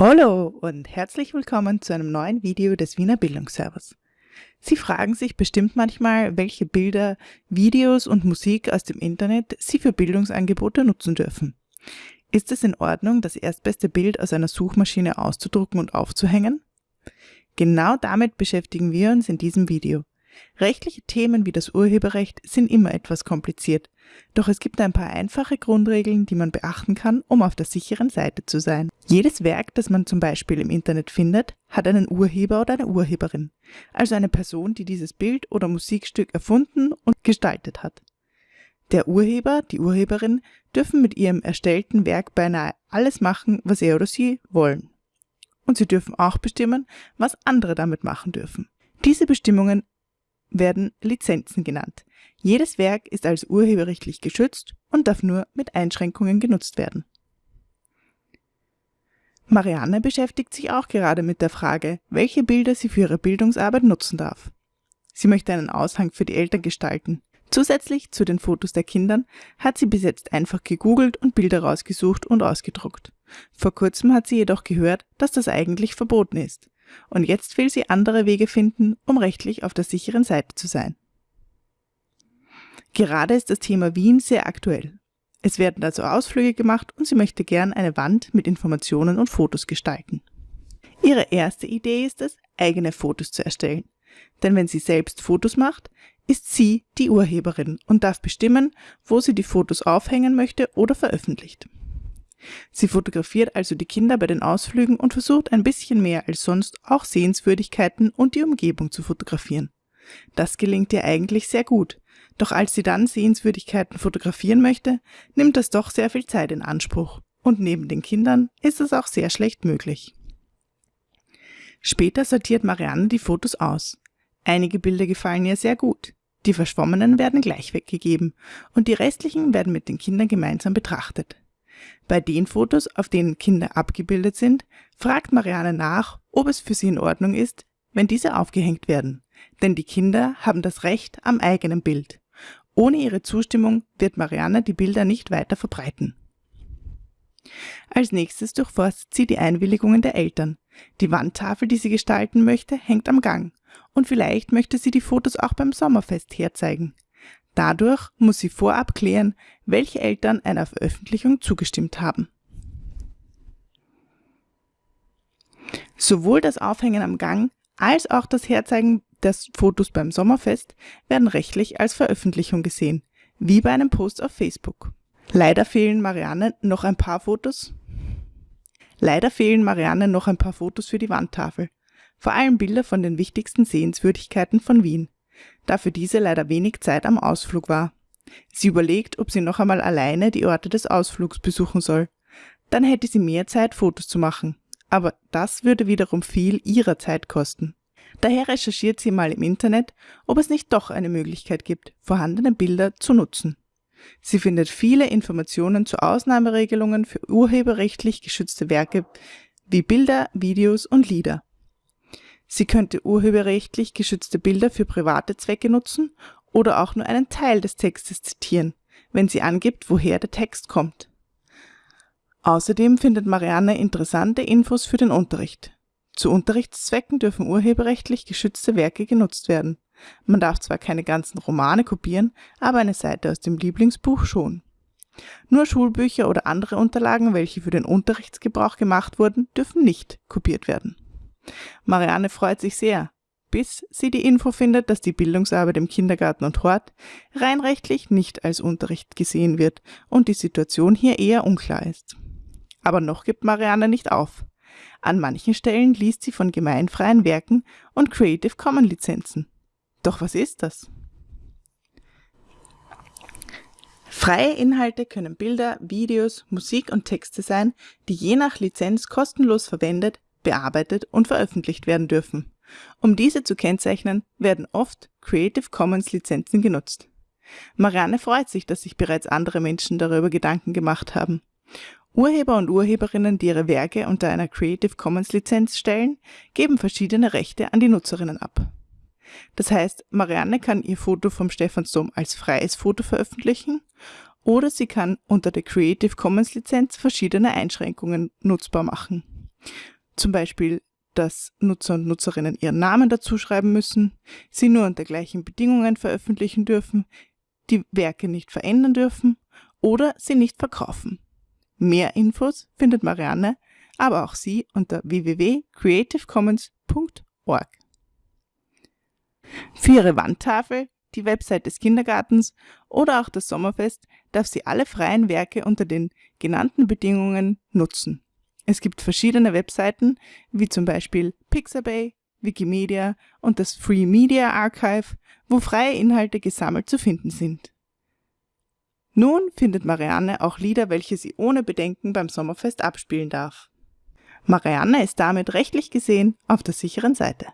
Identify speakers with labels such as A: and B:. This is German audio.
A: Hallo und herzlich willkommen zu einem neuen Video des Wiener Bildungsservers. Sie fragen sich bestimmt manchmal, welche Bilder, Videos und Musik aus dem Internet Sie für Bildungsangebote nutzen dürfen. Ist es in Ordnung, das erstbeste Bild aus einer Suchmaschine auszudrucken und aufzuhängen? Genau damit beschäftigen wir uns in diesem Video. Rechtliche Themen wie das Urheberrecht sind immer etwas kompliziert, doch es gibt ein paar einfache Grundregeln, die man beachten kann, um auf der sicheren Seite zu sein. Jedes Werk, das man zum Beispiel im Internet findet, hat einen Urheber oder eine Urheberin, also eine Person, die dieses Bild oder Musikstück erfunden und gestaltet hat. Der Urheber, die Urheberin dürfen mit ihrem erstellten Werk beinahe alles machen, was er oder sie wollen. Und sie dürfen auch bestimmen, was andere damit machen dürfen. Diese Bestimmungen werden Lizenzen genannt. Jedes Werk ist als urheberrechtlich geschützt und darf nur mit Einschränkungen genutzt werden. Marianne beschäftigt sich auch gerade mit der Frage, welche Bilder sie für ihre Bildungsarbeit nutzen darf. Sie möchte einen Aushang für die Eltern gestalten. Zusätzlich zu den Fotos der Kindern hat sie bis jetzt einfach gegoogelt und Bilder rausgesucht und ausgedruckt. Vor kurzem hat sie jedoch gehört, dass das eigentlich verboten ist. Und jetzt will sie andere Wege finden, um rechtlich auf der sicheren Seite zu sein. Gerade ist das Thema Wien sehr aktuell. Es werden also Ausflüge gemacht und sie möchte gern eine Wand mit Informationen und Fotos gestalten. Ihre erste Idee ist es, eigene Fotos zu erstellen. Denn wenn sie selbst Fotos macht, ist sie die Urheberin und darf bestimmen, wo sie die Fotos aufhängen möchte oder veröffentlicht. Sie fotografiert also die Kinder bei den Ausflügen und versucht ein bisschen mehr als sonst auch Sehenswürdigkeiten und die Umgebung zu fotografieren. Das gelingt ihr eigentlich sehr gut, doch als sie dann Sehenswürdigkeiten fotografieren möchte, nimmt das doch sehr viel Zeit in Anspruch und neben den Kindern ist es auch sehr schlecht möglich. Später sortiert Marianne die Fotos aus. Einige Bilder gefallen ihr sehr gut. Die verschwommenen werden gleich weggegeben und die restlichen werden mit den Kindern gemeinsam betrachtet. Bei den Fotos, auf denen Kinder abgebildet sind, fragt Marianne nach, ob es für sie in Ordnung ist, wenn diese aufgehängt werden. Denn die Kinder haben das Recht am eigenen Bild. Ohne ihre Zustimmung wird Marianne die Bilder nicht weiter verbreiten. Als nächstes durchforstet sie die Einwilligungen der Eltern. Die Wandtafel, die sie gestalten möchte, hängt am Gang. Und vielleicht möchte sie die Fotos auch beim Sommerfest herzeigen. Dadurch muss sie vorab klären, welche Eltern einer Veröffentlichung zugestimmt haben. Sowohl das Aufhängen am Gang als auch das Herzeigen des Fotos beim Sommerfest werden rechtlich als Veröffentlichung gesehen, wie bei einem Post auf Facebook. Leider fehlen Marianne noch ein paar Fotos. Leider fehlen Marianne noch ein paar Fotos für die Wandtafel. Vor allem Bilder von den wichtigsten Sehenswürdigkeiten von Wien da für diese leider wenig Zeit am Ausflug war. Sie überlegt, ob sie noch einmal alleine die Orte des Ausflugs besuchen soll. Dann hätte sie mehr Zeit, Fotos zu machen. Aber das würde wiederum viel ihrer Zeit kosten. Daher recherchiert sie mal im Internet, ob es nicht doch eine Möglichkeit gibt, vorhandene Bilder zu nutzen. Sie findet viele Informationen zu Ausnahmeregelungen für urheberrechtlich geschützte Werke wie Bilder, Videos und Lieder. Sie könnte urheberrechtlich geschützte Bilder für private Zwecke nutzen oder auch nur einen Teil des Textes zitieren, wenn sie angibt, woher der Text kommt. Außerdem findet Marianne interessante Infos für den Unterricht. Zu Unterrichtszwecken dürfen urheberrechtlich geschützte Werke genutzt werden. Man darf zwar keine ganzen Romane kopieren, aber eine Seite aus dem Lieblingsbuch schon. Nur Schulbücher oder andere Unterlagen, welche für den Unterrichtsgebrauch gemacht wurden, dürfen nicht kopiert werden. Marianne freut sich sehr, bis sie die Info findet, dass die Bildungsarbeit im Kindergarten und Hort rein rechtlich nicht als Unterricht gesehen wird und die Situation hier eher unklar ist. Aber noch gibt Marianne nicht auf. An manchen Stellen liest sie von gemeinfreien Werken und Creative Commons Lizenzen. Doch was ist das? Freie Inhalte können Bilder, Videos, Musik und Texte sein, die je nach Lizenz kostenlos verwendet, bearbeitet und veröffentlicht werden dürfen. Um diese zu kennzeichnen, werden oft Creative Commons Lizenzen genutzt. Marianne freut sich, dass sich bereits andere Menschen darüber Gedanken gemacht haben. Urheber und Urheberinnen, die ihre Werke unter einer Creative Commons Lizenz stellen, geben verschiedene Rechte an die Nutzerinnen ab. Das heißt, Marianne kann ihr Foto vom Stephansdom als freies Foto veröffentlichen oder sie kann unter der Creative Commons Lizenz verschiedene Einschränkungen nutzbar machen. Zum Beispiel, dass Nutzer und Nutzerinnen ihren Namen dazuschreiben müssen, sie nur unter gleichen Bedingungen veröffentlichen dürfen, die Werke nicht verändern dürfen oder sie nicht verkaufen. Mehr Infos findet Marianne, aber auch sie unter www.creativecommons.org. Für ihre Wandtafel, die Website des Kindergartens oder auch das Sommerfest darf sie alle freien Werke unter den genannten Bedingungen nutzen. Es gibt verschiedene Webseiten, wie zum Beispiel Pixabay, Wikimedia und das Free Media Archive, wo freie Inhalte gesammelt zu finden sind. Nun findet Marianne auch Lieder, welche sie ohne Bedenken beim Sommerfest abspielen darf. Marianne ist damit rechtlich gesehen auf der sicheren Seite.